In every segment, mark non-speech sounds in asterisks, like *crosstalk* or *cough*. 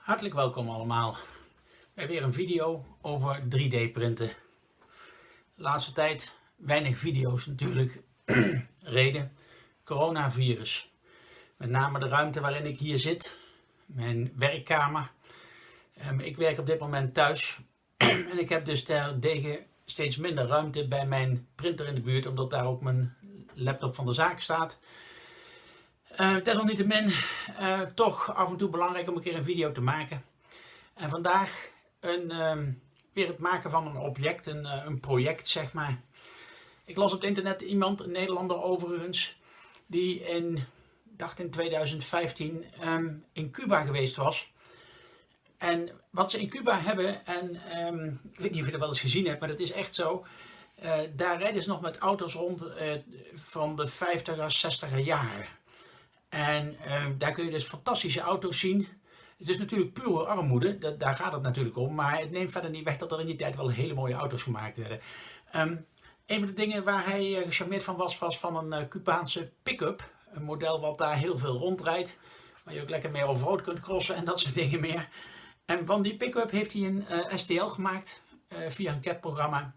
Hartelijk welkom allemaal bij weer een video over 3D printen. De laatste tijd weinig video's natuurlijk. *clears throat* Reden, coronavirus. Met name de ruimte waarin ik hier zit, mijn werkkamer. Ehm, ik werk op dit moment thuis *clears throat* en ik heb dus terdege steeds minder ruimte bij mijn printer in de buurt, omdat daar ook mijn laptop van de zaak staat. Uh, desalniettemin uh, toch af en toe belangrijk om een keer een video te maken. En vandaag een, uh, weer het maken van een object, een, uh, een project zeg maar. Ik las op het internet iemand, een Nederlander overigens, die in, dacht in 2015 um, in Cuba geweest was. En wat ze in Cuba hebben, en um, ik weet niet of je dat wel eens gezien hebt, maar dat is echt zo. Daar rijden ze nog met auto's rond van de 50er, 60er jaren. En uh, daar kun je dus fantastische auto's zien. Het is natuurlijk pure armoede, dat, daar gaat het natuurlijk om. Maar het neemt verder niet weg dat er in die tijd wel hele mooie auto's gemaakt werden. Um, een van de dingen waar hij uh, gecharmeerd van was, was van een uh, Cubaanse pick-up. Een model wat daar heel veel rondrijdt. Waar je ook lekker mee overhoop kunt crossen en dat soort dingen meer. En van die pick-up heeft hij een uh, STL gemaakt via een CAD-programma.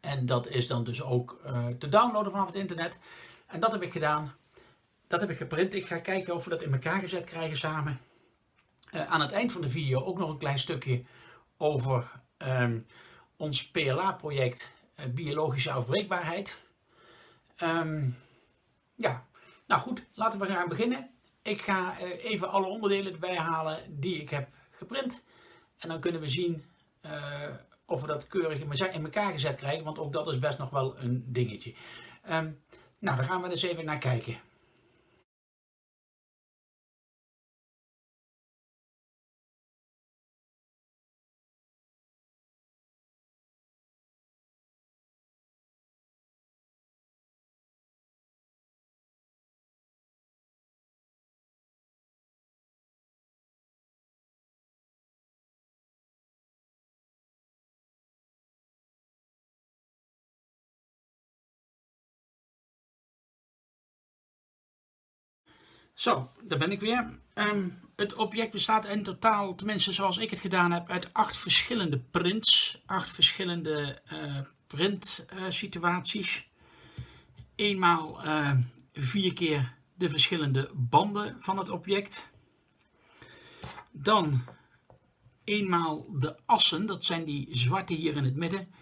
En dat is dan dus ook te downloaden vanaf het internet. En dat heb ik gedaan. Dat heb ik geprint. Ik ga kijken of we dat in elkaar gezet krijgen samen. Uh, aan het eind van de video ook nog een klein stukje over um, ons PLA-project uh, Biologische Afbreekbaarheid. Um, ja, nou goed, laten we gaan beginnen. Ik ga uh, even alle onderdelen erbij halen die ik heb geprint. En dan kunnen we zien of we dat keurig in elkaar gezet krijgen, want ook dat is best nog wel een dingetje. Um, nou, daar gaan we eens even naar kijken. Zo, daar ben ik weer. Um, het object bestaat in totaal, tenminste zoals ik het gedaan heb, uit acht verschillende prints. Acht verschillende uh, print uh, situaties. Eenmaal uh, vier keer de verschillende banden van het object. Dan eenmaal de assen, dat zijn die zwarte hier in het midden.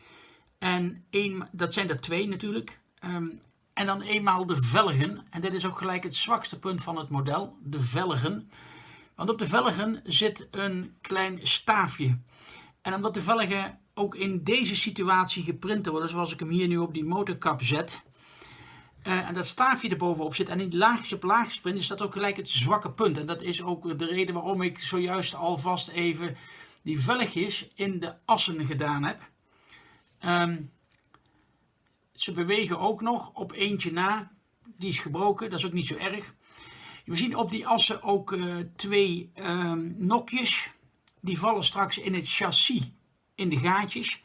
En een, dat zijn er twee natuurlijk. Um, en dan eenmaal de velgen. En dit is ook gelijk het zwakste punt van het model, de velgen. Want op de velgen zit een klein staafje. En omdat de velgen ook in deze situatie geprint worden, zoals ik hem hier nu op die motorkap zet. Uh, en dat staafje er bovenop zit en in laagje op laagje print, is dat ook gelijk het zwakke punt. En dat is ook de reden waarom ik zojuist alvast even die velgjes in de assen gedaan heb. Um, ze bewegen ook nog op eentje na. Die is gebroken, dat is ook niet zo erg. We zien op die assen ook uh, twee um, nokjes. Die vallen straks in het chassis in de gaatjes.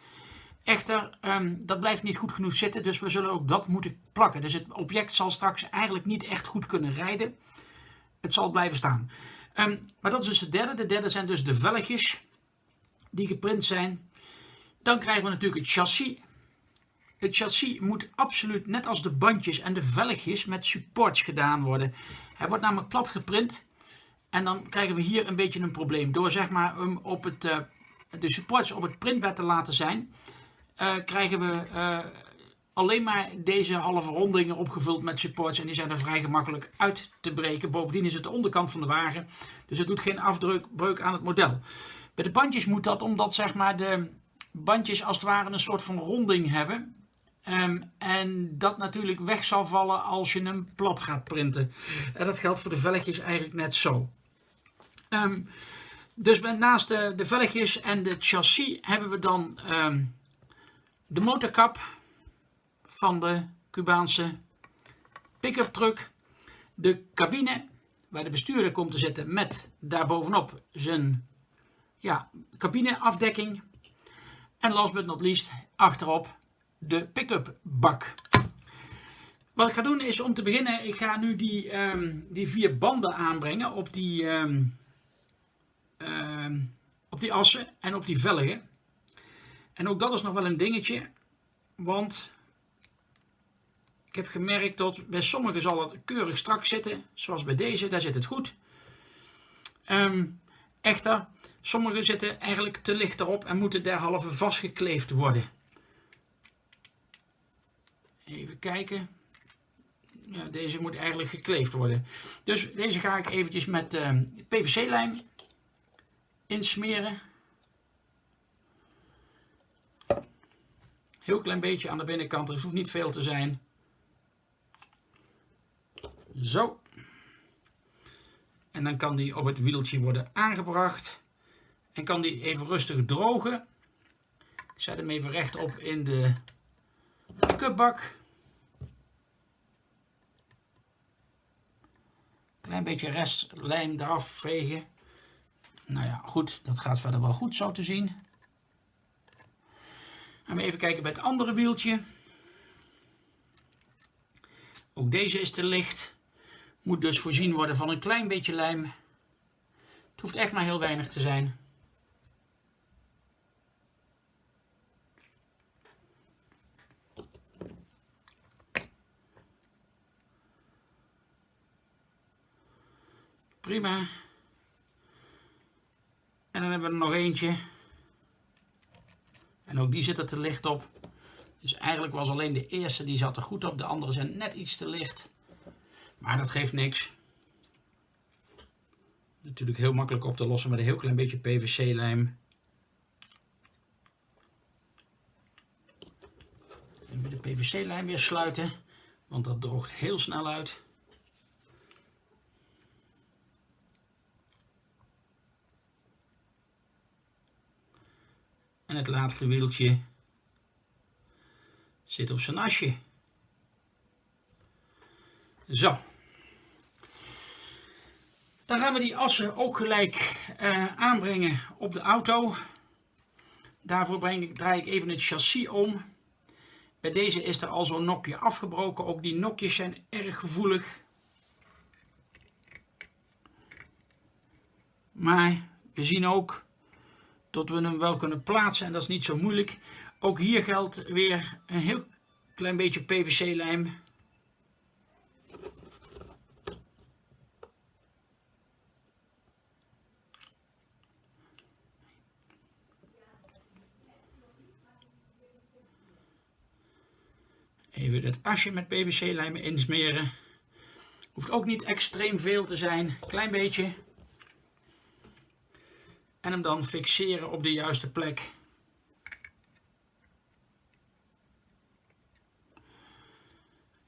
Echter, um, dat blijft niet goed genoeg zitten, dus we zullen ook dat moeten plakken. Dus het object zal straks eigenlijk niet echt goed kunnen rijden. Het zal blijven staan. Um, maar dat is dus de derde. De derde zijn dus de velgjes die geprint zijn. Dan krijgen we natuurlijk het chassis. Het chassis moet absoluut, net als de bandjes en de velgjes, met supports gedaan worden. Hij wordt namelijk plat geprint. En dan krijgen we hier een beetje een probleem. Door zeg maar op het, uh, de supports op het printbed te laten zijn, uh, krijgen we uh, alleen maar deze halve rondingen opgevuld met supports. En die zijn er vrij gemakkelijk uit te breken. Bovendien is het de onderkant van de wagen. Dus het doet geen afbreuk aan het model. Bij de bandjes moet dat omdat zeg maar de bandjes als het ware een soort van ronding hebben. Um, en dat natuurlijk weg zal vallen als je hem plat gaat printen. En dat geldt voor de velgjes eigenlijk net zo. Um, dus naast de, de en de chassis hebben we dan um, de motorkap van de Cubaanse pick-up truck. De cabine waar de bestuurder komt te zitten met daarbovenop zijn ja, cabineafdekking. En last but not least achterop de pick-up bak. Wat ik ga doen is om te beginnen, ik ga nu die, um, die vier banden aanbrengen op die, uh, ehm, op die assen en op die velgen. En ook dat is nog wel een dingetje, want ik heb gemerkt dat bij sommigen zal het keurig strak zitten, zoals bij deze, daar zit het goed. Echter, sommige zitten eigenlijk te licht erop en moeten derhalve vastgekleefd worden. Even kijken. Deze moet eigenlijk gekleefd worden. Dus deze ga ik eventjes met uh, ehm, PVC-lijm insmeren. Heel klein beetje aan de binnenkant, er hoeft niet veel te zijn. Zo. En dan kan die op het wieltje worden aangebracht. En kan die even rustig drogen. Ik zet hem even rechtop in de cupbak. Klein beetje restlijm eraf vegen. Nou ja, goed, dat gaat verder wel goed zo te zien. Gaan we even kijken bij het andere wieltje. Ook deze is te licht. Moet dus voorzien worden van een klein beetje lijm. Het hoeft echt maar heel weinig te zijn. Prima. En dan hebben we er nog eentje. En ook die zit er te licht op. Dus eigenlijk was alleen de eerste die zat er goed op. De andere zijn net iets te licht. Maar dat geeft niks. Natuurlijk heel makkelijk op te lossen met een heel klein beetje PVC-lijm. Met de PVC-lijm weer sluiten, want dat droogt heel snel uit. En het laatste wieltje zit op zijn asje. Zo. Dan gaan we die assen ook gelijk uh, aanbrengen op de auto. Daarvoor breng ik, draai ik even het chassis om. Bij deze is er al zo'n nokje afgebroken. Ook die nokjes zijn erg gevoelig. Maar we zien ook dat we hem wel kunnen plaatsen en dat is niet zo moeilijk. Ook hier geldt weer een heel klein beetje PVC-lijm. Even het asje met PVC-lijm insmeren. Hoeft ook niet extreem veel te zijn, klein beetje. En hem dan fixeren op de juiste plek.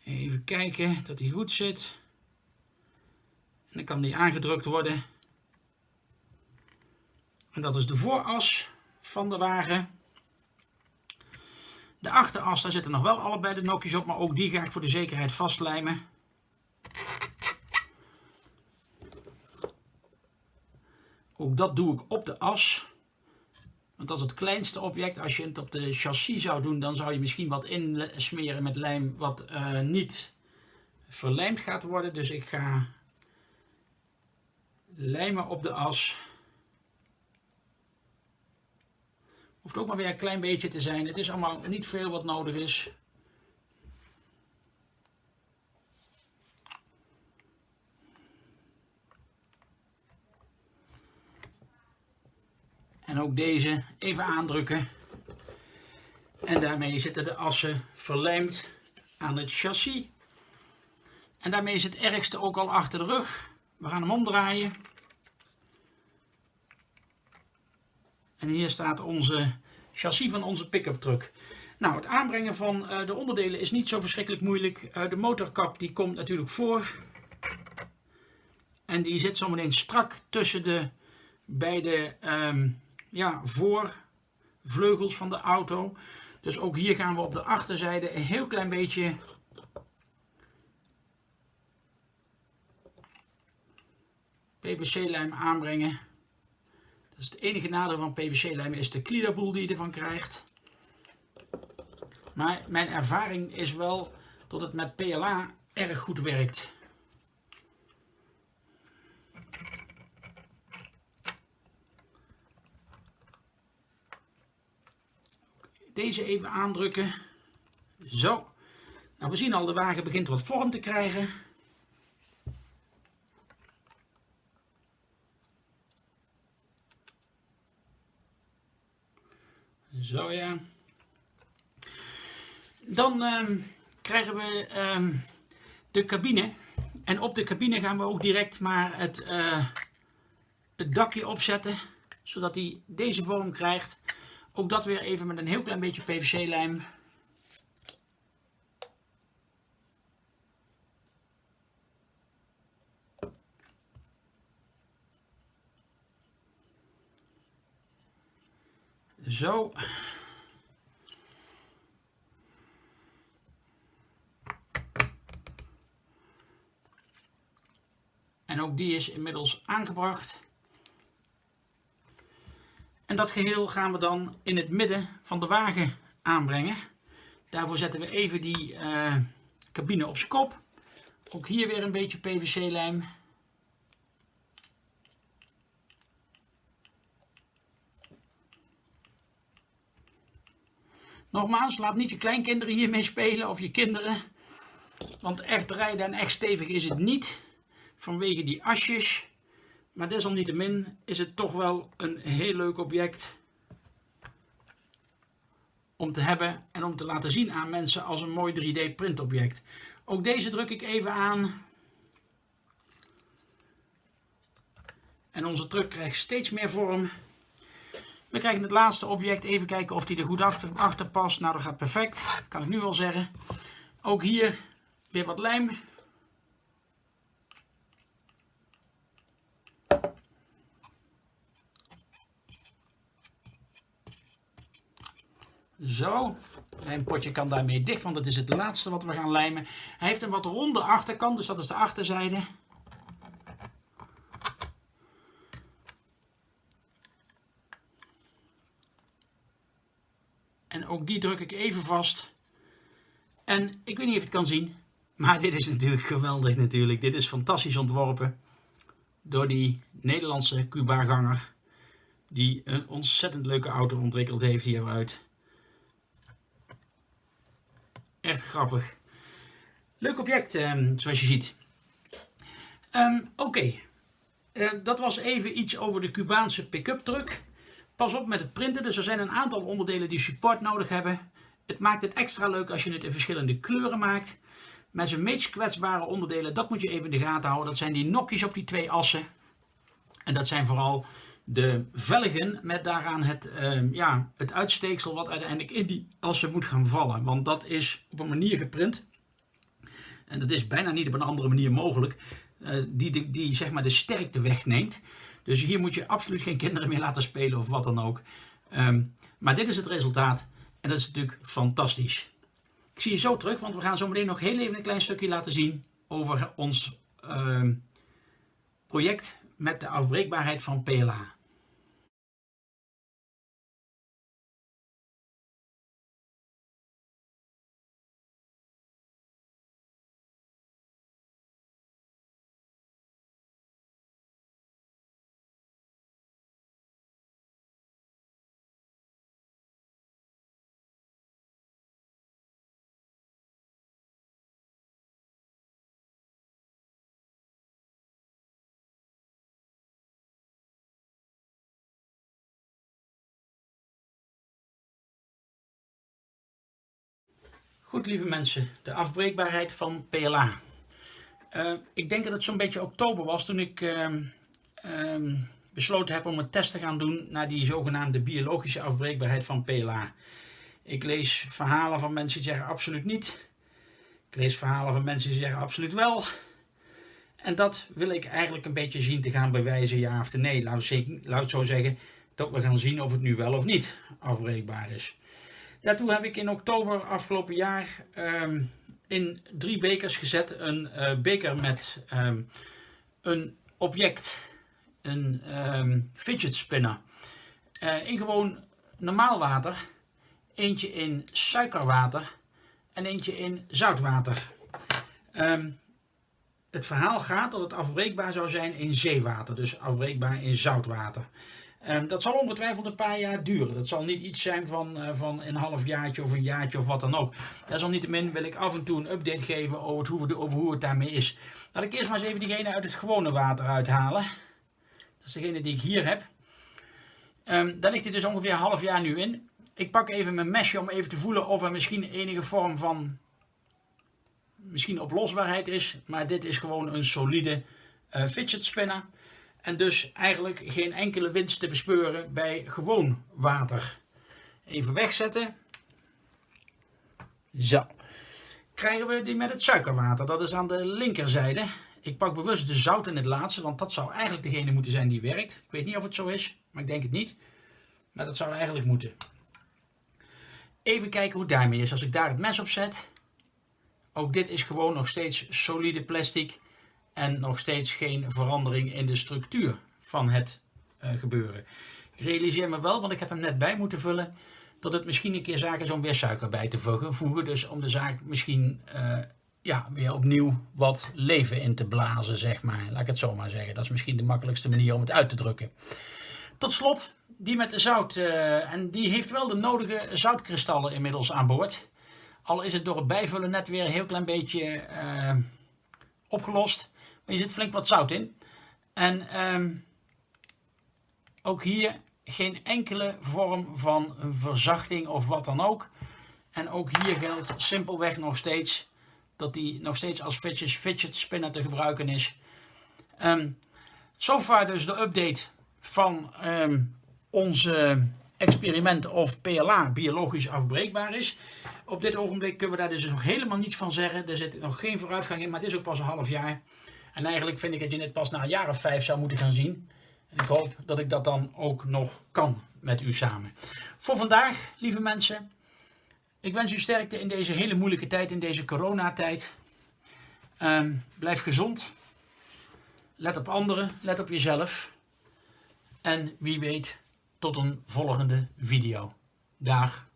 Even kijken dat hij goed zit. En dan kan die aangedrukt worden. En dat is de vooras van de wagen. De achteras, daar zitten nog wel allebei de nokjes op, maar ook die ga ik voor de zekerheid vastlijmen. Ook dat doe ik op de as. Want dat is het kleinste object. Als je het op de chassis zou doen, dan zou je misschien wat insmeren met lijm wat uh, niet verlijmd gaat worden. Dus ik ga lijmen op de as. Hoeft ook maar weer een klein beetje te zijn. Het is allemaal niet veel wat nodig is. En ook deze even aandrukken. En daarmee zitten de assen verlijmd aan het chassis. En daarmee is het ergste ook al achter de rug. We gaan hem omdraaien. En hier staat onze chassis van onze pick-up truck. Nou, het aanbrengen van uh, de onderdelen is niet zo verschrikkelijk moeilijk. Uh, de motorkap die komt natuurlijk voor. En die zit zometeen strak tussen de beide um, ja, voorvleugels van de auto. Dus ook hier gaan we op de achterzijde een heel klein beetje PVC-lijm aanbrengen. Dat is het enige nadeel van PVC-lijm is de kliederboel die je ervan krijgt. Maar mijn ervaring is wel dat het met PLA erg goed werkt. Deze even aandrukken. Zo. Nou, we zien al, de wagen begint wat vorm te krijgen. Zo ja. Dan ehm, krijgen we ehm, de cabine. En op de cabine gaan we ook direct maar het, uh, het dakje opzetten. Zodat hij deze vorm krijgt. Ook dat weer even met een heel klein beetje PVC lijm. Zo. En ook die is inmiddels aangebracht. En dat geheel gaan we dan in het midden van de wagen aanbrengen. Daarvoor zetten we even die uh, cabine op zijn kop. Ook hier weer een beetje PVC-lijm. Nogmaals, laat niet je kleinkinderen hiermee spelen of je kinderen. Want echt rijden en echt stevig is het niet. Vanwege die asjes. Maar desalniettemin is het toch wel een heel leuk object. Om te hebben en om te laten zien aan mensen als een mooi 3D printobject. Ook deze druk ik even aan. En onze truck krijgt steeds meer vorm. We krijgen het laatste object. Even kijken of die er goed achter, past. Nou, dat gaat perfect. Kan ik nu wel zeggen. Ook hier weer wat lijm. Zo. Mijn potje kan daarmee dicht, want dat is het laatste wat we gaan lijmen. Hij heeft een wat ronde achterkant, dus dat is de achterzijde. En ook die druk ik even vast. En ik weet niet of je het kan zien, maar dit is natuurlijk geweldig natuurlijk. Dit is fantastisch ontworpen door die Nederlandse Cuba-ganger. Die een ontzettend leuke auto ontwikkeld heeft hieruit. Echt grappig. Leuk object, ehm, zoals je ziet. Ehm, oké, eh, dat was even iets over de Cubaanse pick-up truck. Pas op met het printen, dus er zijn een aantal onderdelen die support nodig hebben. Het maakt het extra leuk als je het in verschillende kleuren maakt. Met zijn meest kwetsbare onderdelen, dat moet je even in de gaten houden. Dat zijn die nokjes op die twee assen. En dat zijn vooral de velgen met daaraan het, uh, ja, het uitsteeksel wat uiteindelijk in die assen moet gaan vallen. Want dat is op een manier geprint. En dat is bijna niet op een andere manier mogelijk. Uh, die, die, zeg maar de sterkte wegneemt. Dus hier moet je absoluut geen kinderen meer laten spelen of wat dan ook. Um, maar dit is het resultaat. En dat is natuurlijk fantastisch. Ik zie je zo terug, want we gaan zo meteen nog heel even een klein stukje laten zien over ons uh, project met de afbreekbaarheid van PLA. Goed, lieve mensen, de afbreekbaarheid van PLA. Eh, ik denk dat het zo'n beetje oktober was toen ik uh, uh, besloten heb om een test te gaan doen naar die zogenaamde biologische afbreekbaarheid van PLA. Ik lees verhalen van mensen die zeggen absoluut niet. Ik lees verhalen van mensen die zeggen absoluut wel. En dat wil ik eigenlijk een beetje zien te gaan bewijzen, ja of nee. Laat het zo zeggen, dat we gaan zien of het nu wel of niet afbreekbaar is. Daartoe heb ik in oktober afgelopen jaar um, in drie bekers gezet. Een uh, beker met um, een object, een um, fidget spinner. Uh, in gewoon normaal water, eentje in suikerwater en eentje in zoutwater. het verhaal gaat dat het afbreekbaar zou zijn in zeewater, dus afbreekbaar in zoutwater. Um, dat zal ongetwijfeld een paar jaar duren. Dat zal niet iets zijn van, uh, van een half jaartje of een jaartje of wat dan ook. Desalniettemin wil ik af en toe een update geven over, hoe, over hoe het daarmee is. Laat ik eerst maar eens even diegene uit het gewone water uithalen. Dat is degene die ik hier heb. Um, daar ligt hij dus ongeveer een half jaar nu in. Ik pak even mijn mesje om even te voelen of er misschien enige vorm van misschien oplosbaarheid is. Maar dit is gewoon een solide uh, fidget spinner. En dus eigenlijk geen enkele winst te bespeuren bij gewoon water. Even wegzetten. Zo. Krijgen we die met het suikerwater. Dat is aan de linkerzijde. Ik pak bewust de zout in het laatste, want dat zou eigenlijk degene moeten zijn die werkt. Ik weet niet of het zo is, maar ik denk het niet. Maar dat zou eigenlijk moeten. Even kijken hoe daarmee is. Als ik daar het mes op zet. Ook dit is gewoon nog steeds solide plastic. En nog steeds geen verandering in de structuur van het uh, gebeuren. Ik realiseer me wel, want ik heb hem net bij moeten vullen. Dat het misschien een keer zaak is om weer suiker bij te voegen. Dus om de zaak misschien uh, ja, weer opnieuw wat leven in te blazen, zeg maar. Laat ik het zo maar zeggen. Dat is misschien de makkelijkste manier om het uit te drukken. Tot slot, die met de zout. Uh, en die heeft wel de nodige zoutkristallen inmiddels aan boord. Al is het door het bijvullen net weer een heel klein beetje opgelost. Je zit flink wat zout in. En um, ook hier geen enkele vorm van verzachting of wat dan ook. En ook hier geldt simpelweg nog steeds dat die nog steeds als fidget, fidget spinner te gebruiken is. Um, so far dus de update van um, onze experiment of PLA biologisch afbreekbaar is. Op dit ogenblik kunnen we daar dus nog helemaal niets van zeggen. Er zit nog geen vooruitgang in, maar het is ook pas een half jaar. En eigenlijk vind ik dat je dit pas na een jaar of vijf zou moeten gaan zien. En ik hoop dat ik dat dan ook nog kan met u samen. Voor vandaag, lieve mensen, ik wens u sterkte in deze hele moeilijke tijd, in deze coronatijd. Um, blijf gezond. Let op anderen, let op jezelf. En wie weet, tot een volgende video. Dag.